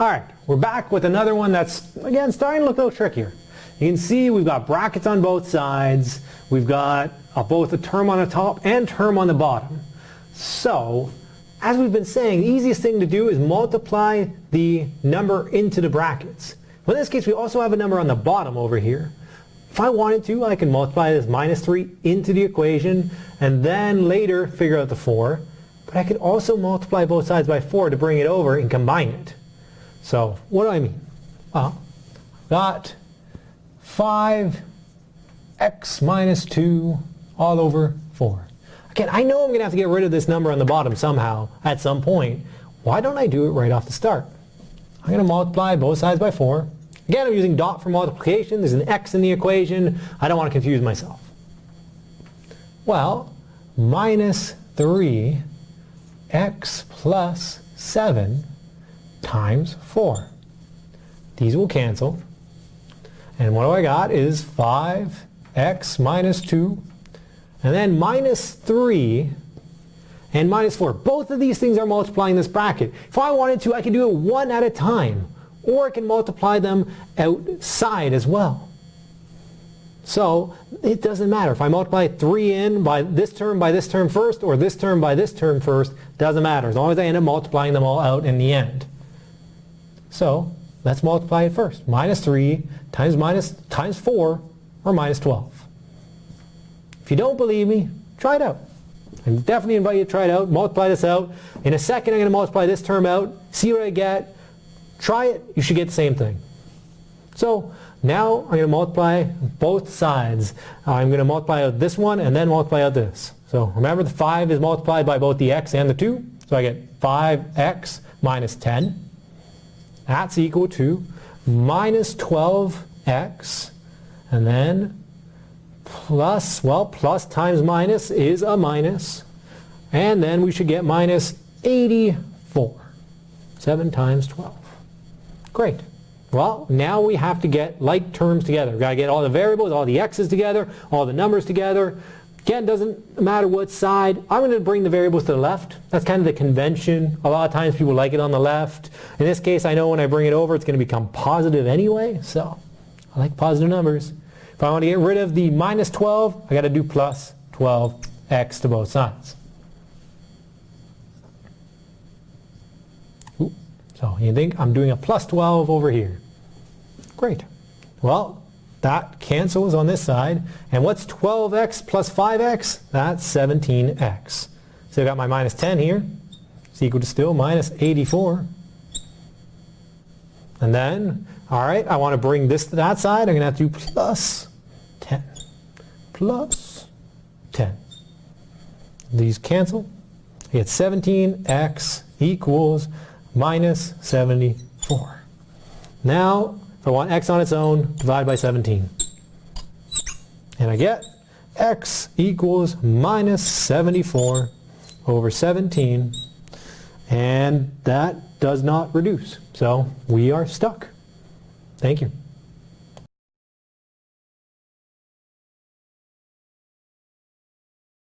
Alright, we're back with another one that's, again, starting to look a little trickier. You can see we've got brackets on both sides. We've got uh, both a term on the top and term on the bottom. So, as we've been saying, the easiest thing to do is multiply the number into the brackets. Well, in this case, we also have a number on the bottom over here. If I wanted to, I can multiply this minus 3 into the equation and then later figure out the 4. But I could also multiply both sides by 4 to bring it over and combine it. So what do I mean? Well, got 5x minus 2 all over 4. Again, I know I'm going to have to get rid of this number on the bottom somehow at some point. Why don't I do it right off the start? I'm going to multiply both sides by 4. Again, I'm using dot for multiplication. There's an x in the equation. I don't want to confuse myself. Well, minus 3 x plus 7 times 4. These will cancel. And what do I got is 5x minus 2 and then minus 3 and minus 4. Both of these things are multiplying this bracket. If I wanted to, I could do it one at a time. Or I can multiply them outside as well. So it doesn't matter. If I multiply 3 in by this term by this term first or this term by this term first, doesn't matter as long as I end up multiplying them all out in the end. So let's multiply it first. Minus 3 times minus times 4 or minus 12. If you don't believe me, try it out. I definitely invite you to try it out. Multiply this out. In a second I'm going to multiply this term out. See what I get. Try it. You should get the same thing. So now I'm going to multiply both sides. I'm going to multiply out this one and then multiply out this. So remember the 5 is multiplied by both the x and the 2. So I get 5x minus 10. That's equal to minus 12x and then plus, well, plus times minus is a minus. And then we should get minus 84. 7 times 12. Great. Well, now we have to get like terms together. We've got to get all the variables, all the x's together, all the numbers together. Again, doesn't matter what side. I'm going to bring the variables to the left. That's kind of the convention. A lot of times people like it on the left. In this case, I know when I bring it over, it's going to become positive anyway. So I like positive numbers. If I want to get rid of the minus 12, I got to do plus 12x to both sides. Ooh. So you think I'm doing a plus 12 over here. Great. Well, that cancels on this side. And what's 12x plus 5x? That's 17x. So I've got my minus 10 here. It's equal to still minus 84. And then, all right, I want to bring this to that side. I'm going to have to do plus 10. Plus 10. These cancel. I get 17x equals minus 74. Now, I want x on its own, divide by 17. And I get x equals minus 74 over 17. And that does not reduce. So we are stuck. Thank you.